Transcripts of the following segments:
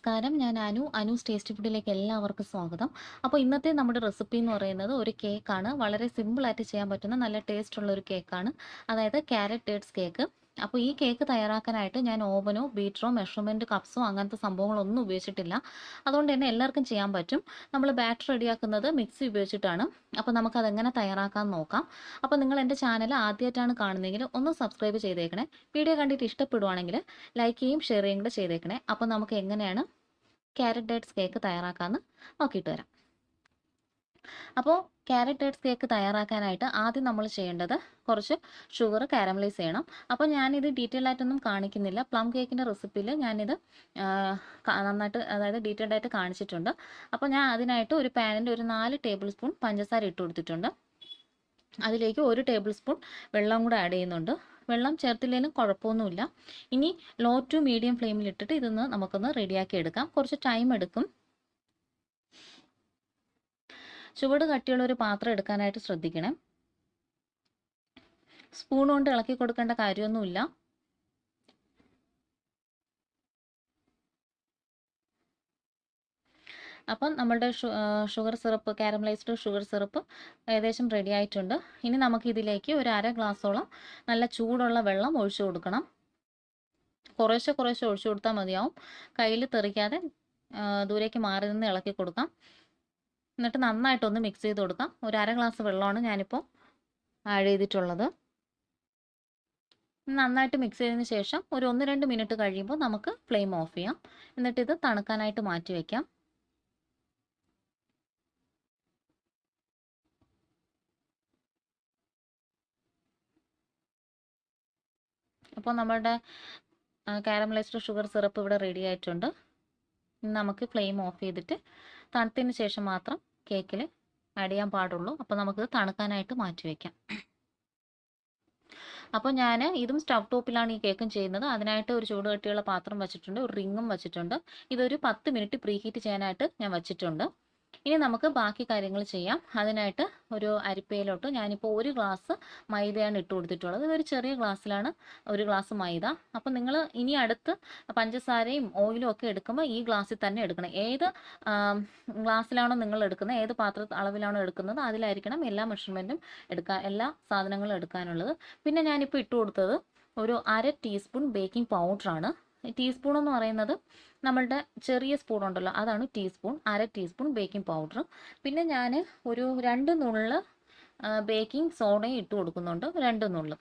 നമസ്കാരം. ഞാൻ അനു. അനുസ് ടേസ്റ്റ് ഫുഡിലേക്ക് എല്ലാവർക്കും സ്വാഗതം. അപ്പോൾ ഇന്നത്തെ നമ്മുടെ റെസിപ്പി എന്ന് പറയുന്നത് ഒരു കേക്കാണ് വളരെ സിമ്പിളായിട്ട് ചെയ്യാൻ പറ്റുന്ന നല്ല ടേസ്റ്റ് ഉള്ള ഒരു കേക്കാണ് അതായത് ക്യാരറ്റ് കേക്ക് അപ്പോൾ ഈ കേക്ക് തയ്യാറാക്കാനായിട്ട് ഞാൻ ഓവനോ ബീറ്ററോ മെഷർമെന്റ് കപ്സോ അങ്ങനത്തെ സംഭവങ്ങളൊന്നും ഉപയോഗിച്ചിട്ടില്ല. അതുകൊണ്ട് തന്നെ എല്ലാവർക്കും ചെയ്യാൻ പറ്റും. നമ്മൾ ബാറ്റർ റെഡിയാക്കുന്നത് മിക്സി ഉപയോഗിച്ചിട്ടാണ്. അപ്പോൾ നമുക്കതെങ്ങനെ തയ്യാറാക്കാൻ നോക്കാം. അപ്പോൾ നിങ്ങൾ എന്റെ ചാനൽ ആദ്യമായിട്ടാണ് കാണുന്നതെങ്കിൽ ഒന്ന് സബ്സ്ക്രൈബ് ചെയ്തേക്കണേ. വീഡിയോ കണ്ടിട്ട് ഇഷ്ടപ്പെടുവാണെങ്കിൽ ലൈക്ക് ചെയ്യും ഷെയർ ചെയ്യും കൂടെ ചെയ്തേക്കണേ. അപ്പോൾ നമുക്ക് എങ്ങനെയാണ് ക്യാരറ്റ് ഡേറ്റ്സ് കേക്ക് തയ്യാറാക്കാമെന്ന് നോക്കിയിട്ട് വരാം. അപ്പോൾ ക്യാരറ്റ് ഡേറ്റ്സ് കേക്ക് തയ്യാറാക്കാനായിട്ട് ആദ്യം നമ്മൾ ചെയ്യേണ്ടത് കുറച്ച് ഷുഗർ കാരമലൈസ് ചെയ്യണം. അപ്പോൾ ഞാനിത് ഡീറ്റെയിൽ ആയിട്ടൊന്നും കാണിക്കുന്നില്ല. പ്ലം കേക്കിന്റെ റെസിപ്പിയിൽ ഞാനിത് നന്നായിട്ട് അതായത് ഡീറ്റെയിൽഡ് ആയിട്ട് കാണിച്ചിട്ടുണ്ട്. അപ്പോൾ ഞാൻ അതിനായിട്ട് ഒരു പാനിന്റെ ഒരു നാല് ടേബിൾ സ്പൂൺ പഞ്ചസാര ഇട്ട് കൊടുത്തിട്ടുണ്ട്. അതിലേക്ക് ഒരു ടേബിൾ സ്പൂൺ വെള്ളം കൂടെ ആഡ് ചെയ്യുന്നുണ്ട്. വെള്ളം ചേർത്തില്ലെങ്കിലും കുഴപ്പമൊന്നുമില്ല. ഇനി ലോ ടു മീഡിയം ഫ്ലെയിമിൽ ഇട്ടിട്ട് ഇതൊന്ന് നമുക്കൊന്ന് റെഡിയാക്കി എടുക്കാം. കുറച്ച് ടൈം എടുക്കും. ചുവട് കട്ടിയുള്ള ഒരു പാത്രം എടുക്കാനായിട്ട് ശ്രദ്ധിക്കണം. സ്പൂൺ കൊണ്ട് ഇളക്കി കൊടുക്കേണ്ട കാര്യമൊന്നുമില്ല. അപ്പം നമ്മളുടെ sugar syrup caramelised sugar syrup ഏകദേശം റെഡി ആയിട്ടുണ്ട്. ഇനി നമുക്ക് ഇതിലേക്ക് ഒരു അര ഗ്ലാസ്സോളം നല്ല ചൂടുള്ള വെള്ളം ഒഴിച്ചു കൊടുക്കണം. കുറേശ്ശെ കുറേശ്ശെ ഒഴിച്ചു കൊടുത്താൽ മതിയാവും. കയ്യിൽ തെറിക്കാതെ ദൂരേക്ക് മാറി നിന്ന് ഇളക്കി കൊടുക്കാം. എന്നിട്ട് നന്നായിട്ടൊന്ന് മിക്സ് ചെയ്ത് കൊടുക്കാം. ഒരു അര ഗ്ലാസ് വെള്ളമാണ് ഞാനിപ്പോൾ ആഡ് ചെയ്തിട്ടുള്ളത്. നന്നായിട്ട് മിക്സ് ചെയ്തതിന് ശേഷം ഒരു ഒന്ന് രണ്ട് മിനിറ്റ് കഴിയുമ്പോൾ നമുക്ക് ഫ്ലെയിം ഓഫ് ചെയ്യാം. എന്നിട്ട് ഇത് തണുക്കാനായിട്ട് മാറ്റി വയ്ക്കാം അപ്പോൾ നമ്മുടെ കാരമലൈസ്ഡ് ഷുഗർ സിറപ്പ് ഇവിടെ റെഡി ആയിട്ടുണ്ട്. നമുക്ക് ഫ്ലെയിം ഓഫ് ചെയ്തിട്ട് തണുത്തതിന് ശേഷം മാത്രം കേക്കിൽ ആഡ് ചെയ്യാൻ പാടുള്ളൂ. അപ്പോൾ നമുക്ക് തണുക്കാനായിട്ട് മാറ്റി വയ്ക്കാം അപ്പോൾ ഞാൻ ഇതും സ്റ്റവ് ടോപ്പിലാണ് ഈ കേക്കും ചെയ്യുന്നത്. അതിനായിട്ട് ഒരു ചൂട് കട്ടിയുള്ള പാത്രം വെച്ചിട്ടുണ്ട്. ഒരു റിങ്ങും വെച്ചിട്ടുണ്ട്. ഇതൊരു പത്ത് മിനിറ്റ് പ്രീഹീറ്റ് ചെയ്യാനായിട്ട് ഞാൻ വെച്ചിട്ടുണ്ട്. ഇനി നമുക്ക് ബാക്കി കാര്യങ്ങൾ ചെയ്യാം. അതിനായിട്ട് ഒരു അരിപ്പയിലോട്ട് ഞാനിപ്പോൾ ഒരു ഗ്ലാസ് മൈദയാണ് ഇട്ട് കൊടുത്തിട്ടുള്ളത്. ഇതൊരു ചെറിയ ഗ്ലാസ്സിലാണ് ഒരു ഗ്ലാസ് മൈദ. അപ്പോൾ നിങ്ങൾ ഇനി അടുത്ത് പഞ്ചസാരയും ഓയിലും ഒക്കെ എടുക്കുമ്പോൾ ഈ ഗ്ലാസ്സിൽ തന്നെ എടുക്കണം. ഏത് ഗ്ലാസ്സിലാണോ നിങ്ങൾ എടുക്കുന്നത് ഏത് പാത്ര അളവിലാണോ എടുക്കുന്നത് അതിലായിരിക്കണം എല്ലാ മെഷർമെന്റും എടുക്കാൻ എല്ലാ സാധനങ്ങളും എടുക്കാനുള്ളത്. പിന്നെ ഞാനിപ്പോൾ ഇട്ട് കൊടുത്തത് ഒരു അര ടീസ്പൂൺ ബേക്കിംഗ് പൗഡറാണ് ടീസ്പൂൺ എന്ന് പറയുന്നത് നമ്മളുടെ ചെറിയ സ്പൂൺ ഉണ്ടല്ലോ അതാണ് ടീസ്പൂൺ അര ടീസ്പൂൺ ബേക്കിംഗ് പൗഡർ പിന്നെ ഞാൻ ഒരു രണ്ട് നുള്ള് ബേക്കിംഗ് സോഡയും ഇട്ട് കൊടുക്കുന്നുണ്ട് രണ്ട് നുള്ള്.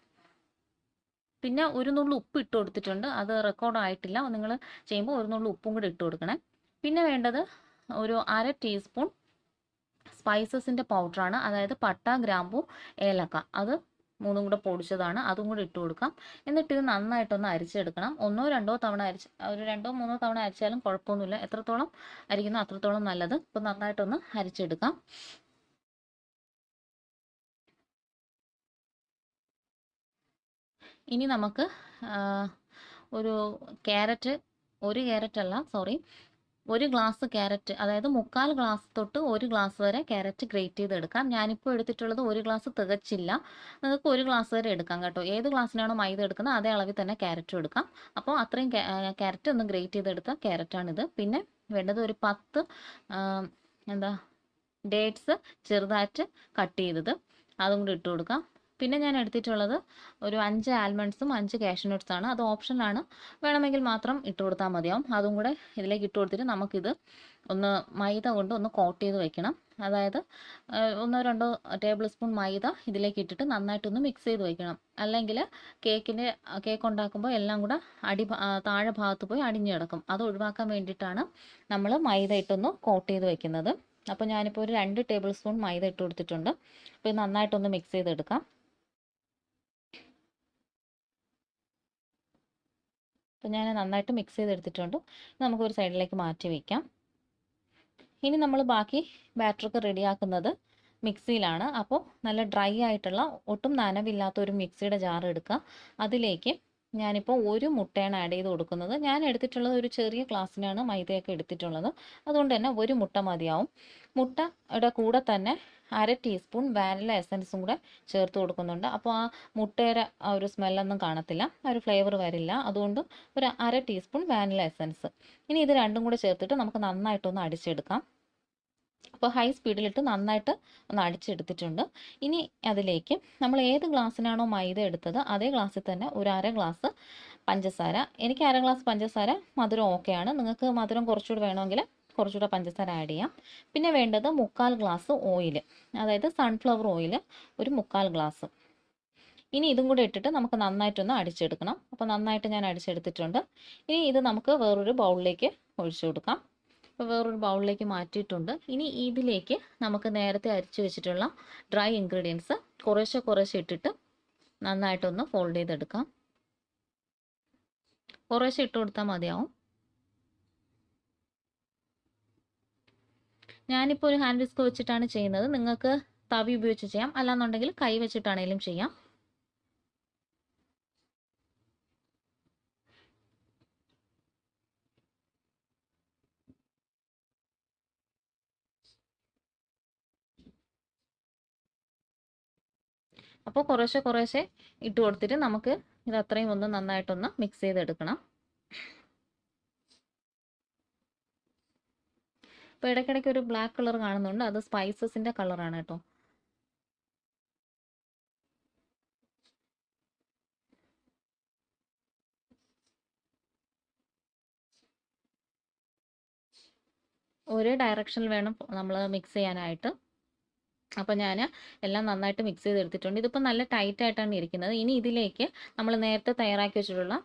പിന്നെ ഒരു നുള്ളു ഉപ്പ് ഇട്ട് കൊടുത്തിട്ടുണ്ട് അത് റെക്കോർഡ് ആയിട്ടില്ല. നിങ്ങൾ ചെയ്യുമ്പോൾ ഒരു നുള്ളു ഉപ്പും കൂടി ഇട്ട് കൊടുക്കണേ. പിന്നെ വേണ്ടത് ഒരു അര ടീസ്പൂൺ സ്പൈസസിന്റെ പൗഡറാണ് അതായത് പട്ട ഗ്രാമ്പു ഏലക്ക. അത് മൂന്നും കൂടെ പൊടിച്ചതാണ്. അതും കൂടി ഇട്ട് കൊടുക്കാം. എന്നിട്ട് ഇത് നന്നായിട്ടൊന്ന് അരിച്ചെടുക്കണം. ഒന്നോ രണ്ടോ തവണ അരിച്ച് ഒരു രണ്ടോ മൂന്നോ തവണ അരിച്ചാലും കുഴപ്പമൊന്നുമില്ല. എത്രത്തോളം അരിക്കുന്നോ അത്രത്തോളം നല്ലത്. ഇപ്പം നന്നായിട്ടൊന്ന് അരിച്ചെടുക്കാം. ഇനി നമുക്ക് ഒരു ക്യാരറ്റ് ഒരു ക്യാരറ്റ് അല്ല സോറി ഒരു ഗ്ലാസ് ക്യാരറ്റ് അതായത് മുക്കാൽ ഗ്ലാസ് തൊട്ട് ഒരു ഗ്ലാസ് വരെ ക്യാരറ്റ് ഗ്രേറ്റ് ചെയ്തെടുക്കാം. ഞാനിപ്പോൾ എടുത്തിട്ടുള്ളത് ഒരു ഗ്ലാസ് തികച്ചില്ല. നിങ്ങൾക്ക് ഒരു ഗ്ലാസ് വരെ എടുക്കാം കേട്ടോ. ഏത് ഗ്ലാസ്സിനാണോ മൈദ എടുക്കുന്നത് അതേ അളവിൽ തന്നെ ക്യാരറ്റ് എടുക്കാം. അപ്പോൾ അത്രയും ക്യാരറ്റ് ഒന്ന് ഗ്രേറ്റ് ചെയ്തെടുത്ത ക്യാരറ്റാണിത്. പിന്നെ വേണ്ടത് ഒരു പത്ത് എന്താ ഡേറ്റ്സ് ചെറുതായിട്ട് കട്ട് ചെയ്തത്. അതും കൂടി ഇട്ട് കൊടുക്കാം. പിന്നെ ഞാൻ എടുത്തിട്ടുള്ളത് ഒരു അഞ്ച് ആൽമണ്ട്സും അഞ്ച് കാഷ്യൂനട്ട്സ് ആണ് അത് ഓപ്ഷനാണ് വേണമെങ്കിൽ മാത്രം ഇട്ട് കൊടുത്താൽ മതിയാവും. അതും കൂടെ ഇതിലേക്ക് ഇട്ട് കൊടുത്തിട്ട് നമുക്കിത് ഒന്ന് മൈദ കൊണ്ട് ഒന്ന് കോട്ട് ചെയ്ത് വെക്കണം. അതായത് ഒന്നോ രണ്ടോ ടേബിൾ സ്പൂൺ മൈദ ഇതിലേക്ക് ഇട്ടിട്ട് നന്നായിട്ടൊന്ന് മിക്സ് ചെയ്ത് വെക്കണം. അല്ലെങ്കിൽ കേക്കിന്റെ കേക്ക് ഉണ്ടാക്കുമ്പോൾ എല്ലാം കൂടെ അടി താഴെ ഭാഗത്ത് പോയി അടിഞ്ഞു കിടക്കും. അത് ഒഴിവാക്കാൻ വേണ്ടിയിട്ടാണ് നമ്മൾ മൈദ ഇട്ടൊന്ന് കോട്ട് ചെയ്ത് വെക്കുന്നത്. അപ്പോൾ ഞാനിപ്പോൾ ഒരു രണ്ട് ടേബിൾ സ്പൂൺ മൈദ ഇട്ട് കൊടുത്തിട്ടുണ്ട്. അപ്പോൾ നന്നായിട്ടൊന്ന് മിക്സ് ചെയ്തെടുക്കാം. അപ്പോൾ ഞാൻ നന്നായിട്ട് മിക്സ് ചെയ്തെടുത്തിട്ടുണ്ട്. നമുക്കൊരു സൈഡിലേക്ക് മാറ്റി വയ്ക്കാം ഇനി നമ്മൾ ബാക്കി ബാറ്ററൊക്കെ റെഡിയാക്കുന്നത് മിക്സിയിലാണ് അപ്പോൾ നല്ല ഡ്രൈ ആയിട്ടുള്ള ഒട്ടും നനവില്ലാത്ത ഒരു മിക്സിയുടെ ജാർ എടുക്കുക. അതിലേക്ക് ഞാനിപ്പോൾ ഒരു മുട്ടയാണ് ആഡ് ചെയ്ത് കൊടുക്കുന്നത്. ഞാൻ എടുത്തിട്ടുള്ളത് ഒരു ചെറിയ ഗ്ലാസ്സിനാണ് മൈദയൊക്കെ എടുത്തിട്ടുള്ളത്. അതുകൊണ്ട് തന്നെ ഒരു മുട്ട മതിയാവും. മുട്ടയുടെ കൂടെ തന്നെ അര ടീസ്പൂൺ വാനില എസൻസും കൂടെ ചേർത്ത് കൊടുക്കുന്നുണ്ട്. അപ്പോൾ ആ മുട്ടയുടെ ആ ഒരു സ്മെല്ലൊന്നും കാണത്തില്ല. ആ ഒരു ഫ്ലേവർ വരില്ല. അതുകൊണ്ട് ഒരു അര ടീസ്പൂൺ വാനില എസൻസ് ഇനി ഇത് രണ്ടും കൂടെ ചേർത്തിട്ട് നമുക്ക് നന്നായിട്ടൊന്ന് അടിച്ചെടുക്കാം. അപ്പോൾ ഹൈ സ്പീഡിലിട്ട് നന്നായിട്ട് ഒന്ന് അടിച്ചെടുത്തിട്ടുണ്ട്. ഇനി അതിലേക്ക് നമ്മൾ ഏത് ഗ്ലാസ്സിനാണോ മൈദ എടുത്തത് അതേ ഗ്ലാസ്സിൽ തന്നെ ഒരു അര ഗ്ലാസ് പഞ്ചസാര. എനിക്ക് അര ഗ്ലാസ് പഞ്ചസാര മധുരം ഓക്കെയാണ് നിങ്ങൾക്ക് മധുരം കുറച്ചുകൂടി വേണമെങ്കിൽ കുറച്ചുകൂടെ പഞ്ചസാര ആഡ് ചെയ്യാം. പിന്നെ വേണ്ടത് മുക്കാൽ ഗ്ലാസ് ഓയിൽ അതായത് സൺഫ്ലവർ ഓയിൽ ഒരു മുക്കാൽ ഗ്ലാസ് ഇനി ഇതും കൂടെ ഇട്ടിട്ട് നമുക്ക് നന്നായിട്ടൊന്ന് അടിച്ചെടുക്കണം. അപ്പോൾ നന്നായിട്ട് ഞാൻ അടിച്ചെടുത്തിട്ടുണ്ട്. ഇനി ഇത് നമുക്ക് വേറൊരു ബൗളിലേക്ക് ഒഴിച്ചു കൊടുക്കാം. വേറൊരു ബൗളിലേക്ക് മാറ്റിയിട്ടുണ്ട്. ഇനി ഇതിലേക്ക് നമുക്ക് നേരത്തെ അരിച്ചു വെച്ചിട്ടുള്ള ഡ്രൈ ഇൻഗ്രീഡിയൻസ് കുറേശ്ശെ കുറേശ്ശെ ഇട്ടിട്ട് നന്നായിട്ടൊന്ന് ഫോൾഡ് ചെയ്തെടുക്കാം. കുറേശ്ശെ ഇട്ട് കൊടുത്താൽ മതിയാവും. ഞാനിപ്പോൾ ഒരു ഹാൻഡ് വിസ്ക് വെച്ചിട്ടാണ് ചെയ്യുന്നത്. നിങ്ങൾക്ക് തവി ഉപയോഗിച്ച് ചെയ്യാം. അല്ലാന്നുണ്ടെങ്കിൽ കൈ വെച്ചിട്ടാണെങ്കിലും ചെയ്യാം. അപ്പോൾ കുറേശ്ശെ കുറേശ്ശെ ഇട്ട് കൊടുത്തിട്ട് നമുക്ക് ഇത് അത്രയും ഒന്ന് നന്നായിട്ടൊന്ന് മിക്സ് ചെയ്തെടുക്കണം. അപ്പോൾ ഇടയ്ക്കിടയ്ക്ക് ഒരു ബ്ലാക്ക് കളർ കാണുന്നുണ്ട്. അത് സ്പൈസസിന്റെ കളറാണ് കേട്ടോ. ഒരേ ഡയറക്ഷനിൽ വേണം നമ്മൾ മിക്സ് ചെയ്യാനായിട്ട്. അപ്പോൾ ഞാൻ എല്ലാം നന്നായിട്ട് മിക്സ് ചെയ്തെടുത്തിട്ടുണ്ട്. ഇതിപ്പോൾ നല്ല ടൈറ്റ് ആയിട്ടാണ് ഇരിക്കുന്നത്. ഇനി ഇതിലേക്ക് നമ്മൾ നേരത്തെ തയ്യാറാക്കി വെച്ചിട്ടുള്ള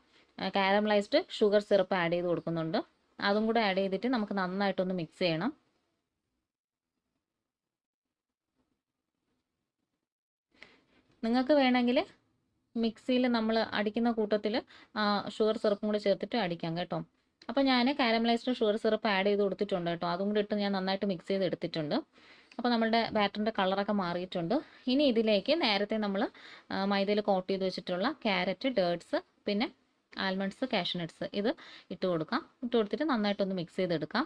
കാരമലൈസ്ഡ് ഷുഗർ സിറപ്പ് ആഡ് ചെയ്ത് കൊടുക്കുന്നുണ്ട്. അതും കൂടെ ആഡ് ചെയ്തിട്ട് നമുക്ക് നന്നായിട്ടൊന്ന് മിക്സ് ചെയ്യണം. നിങ്ങൾക്ക് വേണമെങ്കിൽ മിക്സിയിൽ നമ്മൾ അടിക്കുന്ന കൂട്ടത്തിൽ ഷുഗർ സിറപ്പും കൂടെ ചേർത്തിട്ട് അടിക്കാം കേട്ടോ. അപ്പോൾ ഞാൻ കാരമലൈസ്ഡ് ഷുഗർ സിറപ്പ് ആഡ് ചെയ്ത് കൊടുത്തിട്ടുണ്ട് കേട്ടോ. അതും കൂടി ഇട്ട് ഞാൻ നന്നായിട്ട് മിക്സ് ചെയ്ത് എടുത്തിട്ടുണ്ട് അപ്പോൾ നമ്മളുടെ ബാറ്ററിന്റെ കളറൊക്കെ മാറിയിട്ടുണ്ട്. ഇനി ഇതിലേക്ക് നേരത്തെ നമ്മൾ മൈദയിൽ കോട്ട് ചെയ്ത് വെച്ചിട്ടുള്ള ക്യാരറ്റ് ഡേർട്സ് പിന്നെ ആൽമണ്ട്സ് കാഷ്നട്ട്സ് ഇത് ഇട്ട് കൊടുക്കാം. ഇട്ട് കൊടുത്തിട്ട് നന്നായിട്ടൊന്ന് മിക്സ് ചെയ്തെടുക്കാം.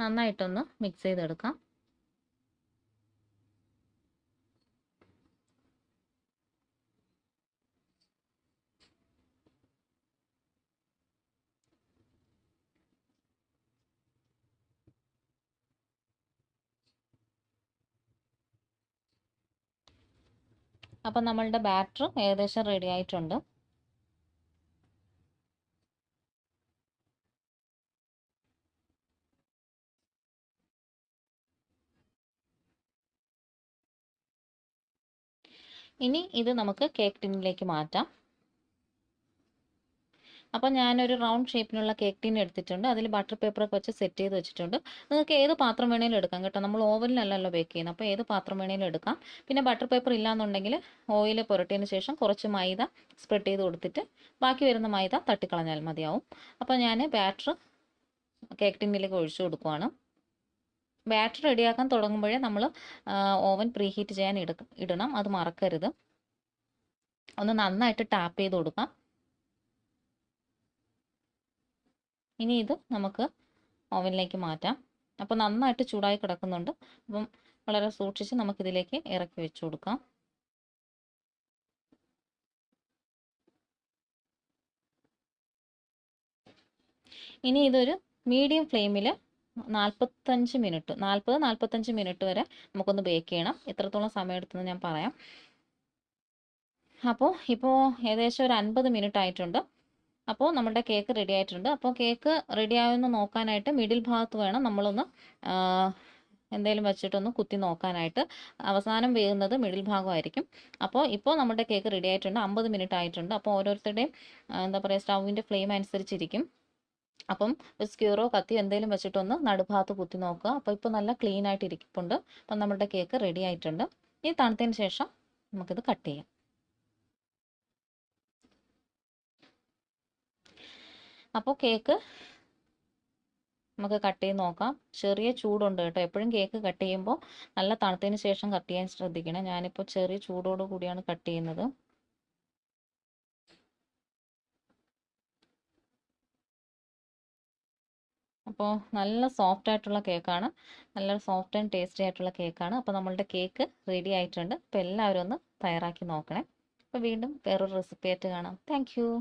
നന്നായിട്ടൊന്ന് മിക്സ് ചെയ്തെടുക്കാം. അപ്പം നമ്മളുടെ ബാറ്റർ ഏകദേശം റെഡി ആയിട്ടുണ്ട്. ഇനി ഇത് നമുക്ക് കേക്ക് ടിന്നിലേക്ക് മാറ്റാം. അപ്പോൾ ഞാനൊരു റൗണ്ട് ഷേപ്പിനുള്ള കേക്ക് ടീൻ എടുത്തിട്ടുണ്ട്. അതിൽ ബട്ടർ പേപ്പറൊക്കെ വെച്ച് സെറ്റ് ചെയ്ത് വെച്ചിട്ടുണ്ട്. നിങ്ങൾക്ക് ഏത് പാത്രം വേണേലും എടുക്കാം കേട്ടോ. നമ്മൾ ഓവനിലല്ലല്ലോ ബേക്ക് ചെയ്യുന്നത്. അപ്പോൾ ഏത് പാത്രം വേണേലും എടുക്കാം. പിന്നെ ബട്ടർ പേപ്പർ ഇല്ലാന്നുണ്ടെങ്കിൽ ഓയിൽ പുരട്ടിയതിന് ശേഷം കുറച്ച് മൈദ സ്പ്രെഡ് ചെയ്ത് കൊടുത്തിട്ട് ബാക്കി വരുന്ന മൈദ തട്ടിക്കളഞ്ഞാൽ മതിയാവും. അപ്പോൾ ഞാൻ ബാറ്റർ കേക്ക് ടിന്നിലേക്ക് ഒഴിച്ചു കൊടുക്കുവാണ്. ബാറ്റർ റെഡിയാക്കാൻ തുടങ്ങുമ്പോഴേ നമ്മൾ ഓവൻ പ്രീഹീറ്റ് ചെയ്യാൻ ഇടണം. അത് മറക്കരുത്. ഒന്ന് നന്നായിട്ട് ടാപ്പ് ചെയ്ത് കൊടുക്കാം. ഇനി ഇത് നമുക്ക് ഓവനിലേക്ക് മാറ്റാം. അപ്പോൾ നന്നായിട്ട് ചൂടായി കിടക്കുന്നുണ്ട്. അപ്പം വളരെ സൂക്ഷിച്ച് നമുക്കിതിലേക്ക് ഇറക്കി വെച്ചു കൊടുക്കാം. ഇനി ഇതൊരു മീഡിയം ഫ്ലെയിമിൽ നാൽപ്പത്തഞ്ച് മിനിറ്റ് നാൽപ്പത് നാൽപ്പത്തഞ്ച് മിനിറ്റ് വരെ നമുക്കൊന്ന് ബേക്ക് ചെയ്യണം. എത്രത്തോളം സമയം എടുത്തെന്ന് ഞാൻ പറയാം. അപ്പോൾ ഇപ്പോൾ ഏകദേശം ഒരു അൻപത് മിനിറ്റ് ആയിട്ടുണ്ട്. അപ്പോൾ നമ്മുടെ കേക്ക് റെഡി ആയിട്ടുണ്ട്. അപ്പോൾ കേക്ക് റെഡി ആയെന്ന് നോക്കാനായിട്ട് മിഡിൽ ഭാഗത്ത് വേണം നമ്മളൊന്ന് എന്തെങ്കിലും വെച്ചിട്ടൊന്ന് കുത്തി നോക്കാനായിട്ട്. അവസാനം വേകുന്നത് മിഡിൽ ഭാഗമായിരിക്കും. അപ്പോൾ ഇപ്പോൾ നമ്മുടെ കേക്ക് റെഡി ആയിട്ടുണ്ട്. അമ്പത് മിനിറ്റ് ആയിട്ടുണ്ട്. അപ്പോൾ ഓരോരുത്തരുടെയും എന്താ പറയുക സ്റ്റൗവിന്റെ ഫ്ലെയിം അനുസരിച്ചിരിക്കും. അപ്പം സ്ക്യൂറോ കത്തിയോ എന്തെങ്കിലും വെച്ചിട്ടൊന്ന് നടുഭാഗത്ത് കുത്തി നോക്കുക. അപ്പോൾ ഇപ്പോൾ നല്ല ക്ലീൻ ആയിട്ട് ഇരിക്കുന്നുണ്ട് അപ്പം നമ്മുടെ കേക്ക് റെഡി ആയിട്ടുണ്ട്. ഇനി തണുത്തതിന് ശേഷം നമുക്കിത് കട്ട് ചെയ്യാം. അപ്പോൾ കേക്ക് നമുക്ക് കട്ട് ചെയ്ത് നോക്കാം. ചെറിയ ചൂടുണ്ട് കേട്ടോ. എപ്പോഴും കേക്ക് കട്ട് ചെയ്യുമ്പോൾ നല്ല തണുത്തതിന് ശേഷം കട്ട് ചെയ്യാൻ ശ്രദ്ധിക്കണം. ഞാനിപ്പോൾ ചെറിയ ചൂടോട് കൂടിയാണ് കട്ട് ചെയ്യുന്നത്. അപ്പോൾ നല്ല സോഫ്റ്റ് ആയിട്ടുള്ള കേക്കാണ്. നല്ല സോഫ്റ്റ് ആൻഡ് ടേസ്റ്റി ആയിട്ടുള്ള കേക്കാണ്. അപ്പോൾ നമ്മളുടെ കേക്ക് റെഡി ആയിട്ടുണ്ട്. അപ്പോൾ എല്ലാവരും ഒന്ന് തയ്യാറാക്കി നോക്കണേ. അപ്പോൾ വീണ്ടും വേറൊരു റെസിപ്പി ആയിട്ട് കാണാം. താങ്ക്